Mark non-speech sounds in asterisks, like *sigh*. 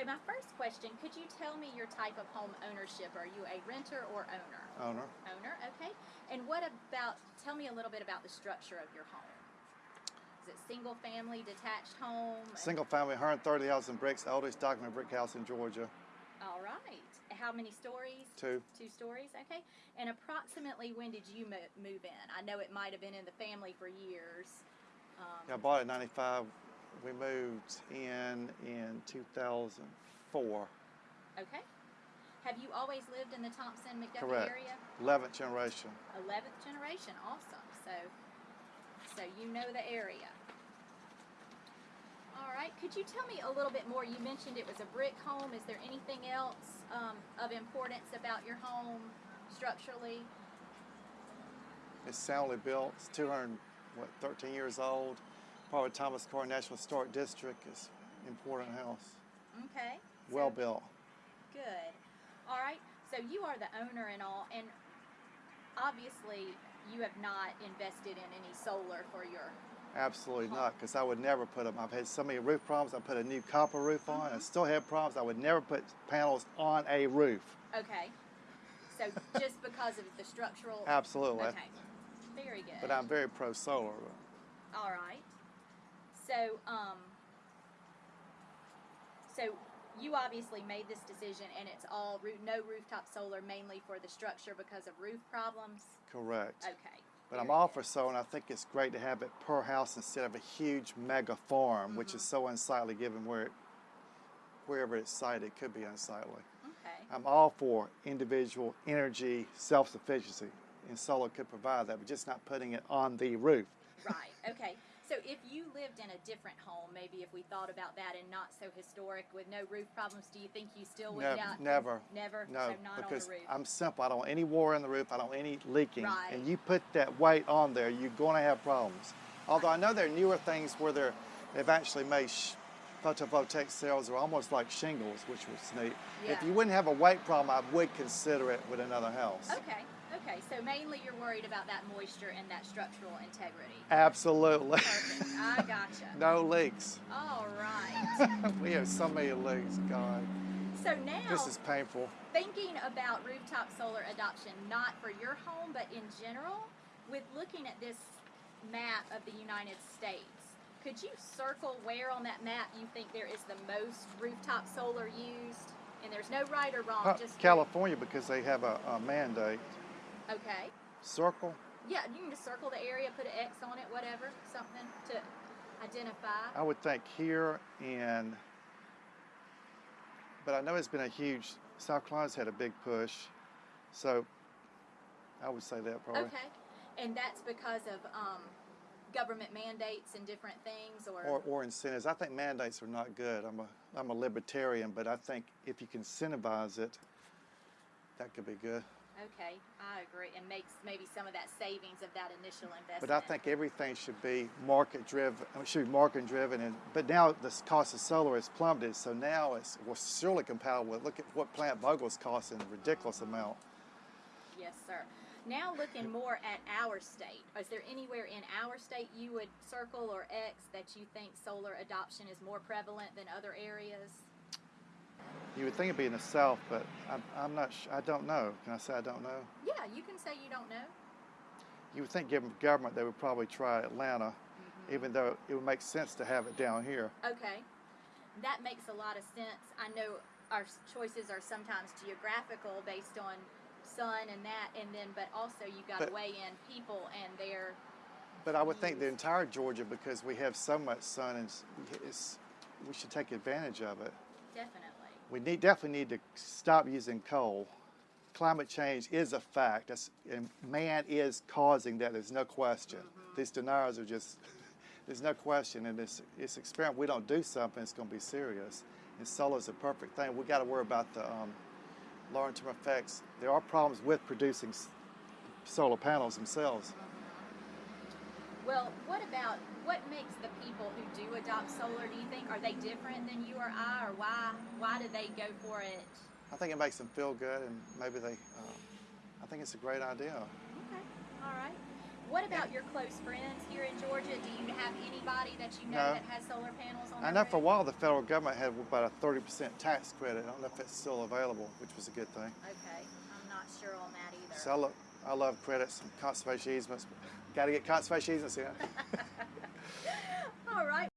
So my first question, could you tell me your type of home ownership? Are you a renter or owner? Owner. Owner, okay. And what about, tell me a little bit about the structure of your home. Is it single family, detached home? Single family, 130,000 bricks, oldest documented brick house in Georgia. All right. How many stories? Two. Two stories, okay. And approximately when did you move in? I know it might have been in the family for years. Um, Yeah, I bought it in 95. We moved in in 2004. Okay. Have you always lived in the Thomson McDuffie Correct. area? 11th generation. Eleventh generation, awesome. So, so you know the area. All right. Could you tell me a little bit more? You mentioned it was a brick home. Is there anything else um, of importance about your home structurally? It's soundly built. It's 200, what, 13 years old. Part of Thomas Carr National Historic District. is important house. Okay. so- Well built. Good. All right. So you are the owner and all, and obviously you have not invested in any solar for your. Absolutely not, because I would never put them. I've had so many roof problems. I put a new copper roof on. I mm-hmm. still have problems. I would never put panels on a roof. Okay. So just because of the structural. Absolutely. Okay. Very good. But I'm very pro solar. All right. So, um, so you obviously made this decision, and it's all no rooftop solar, mainly for the structure because of roof problems. Correct. Okay. But I'm all for solar, and I think it's great to have it per house instead of a huge mega farm, which is so unsightly given where it, wherever it's sited, it could be unsightly. Okay. I'm all for individual energy self-sufficiency, and solar could provide that, but just not putting it on the roof. Right. Okay. So if you lived in a different home, maybe if we thought about that and not so historic with no roof problems, do you think you still would not? never. Never. No, so not because on the roof. I'm simple. I don't want any water in the roof. I don't want any leaking. Right. And you put that weight on there, you're going to have problems. Although I know there are newer things where they're, they've actually made sh- photovoltaic cells are almost like shingles, which was neat. If you wouldn't have a weight problem, I would consider it with another house. Okay. Okay. So mainly you're worried about that moisture and that structural integrity. Absolutely. Perfect. I *laughs* gotcha. no leaks. All right. *laughs* we have so many leaks, God. So now, This is painful. thinking about rooftop solar adoption, not for your home, but in general, with looking at this map of the United States, could you circle where on that map you think there is the most rooftop solar used? And there's no right or wrong, Uh, just California, because they have a, a mandate. Okay. Circle. Yeah, you can just circle the area, put an X on it, whatever, something to identify. I would think here and, but I know it's been a huge, South Carolina's had a big push, so I would say that probably. Okay. And that's because of um, government mandates and different things, or, Or, or incentives. I think mandates are not good. I'm a, I'm a libertarian, but I think if you can incentivize it, that could be good. Okay, I agree, and makes maybe some of that savings of that initial investment. But I think everything should be market driven. Should be market driven. And but now the cost of solar has plummeted, so now it's well, surely compatible. with- Look at what Plant Vogtle's costing a ridiculous amount. yes, sir. Now looking more at our state, is there anywhere in our state you would circle or X that you think solar adoption is more prevalent than other areas? You would think it'd be in the South, but I'm, I'm not. Sh- I don't know. Can I say I don't know? Yeah, you can say you don't know. You would think, given government, they would probably try Atlanta, mm-hmm. even though it would make sense to have it down here. Okay, that makes a lot of sense. I know our choices are sometimes geographical based on sun and that, and then but also you got to weigh in people and their But I would think the entire Georgia, because we have so much sun, and it's, we should take advantage of it. definitely. We need, definitely need to stop using coal. Climate change is a fact. And man is causing that. There's no question. These deniers are just, *laughs* there's no question. And this experiment, we don't do something, it's going to be serious. And solar's a perfect thing. We got to worry about the um, long-term effects. There are problems with producing solar panels themselves. Well, what about what makes the people who do adopt solar? Do you think are they different than you or I, or why why do they go for it? I think it makes them feel good, and maybe they. Um, I think it's a great idea. Okay, all right. What about close friends here in Georgia? Do you have anybody that you know No. that has solar panels on I know for a while the federal government had about a 30% tax credit. I don't know if it's still available, which was a good thing. Okay, I'm not sure on that either. So I, lo- I love credits and conservation easements. Got to get conservation easements in. *laughs* All right.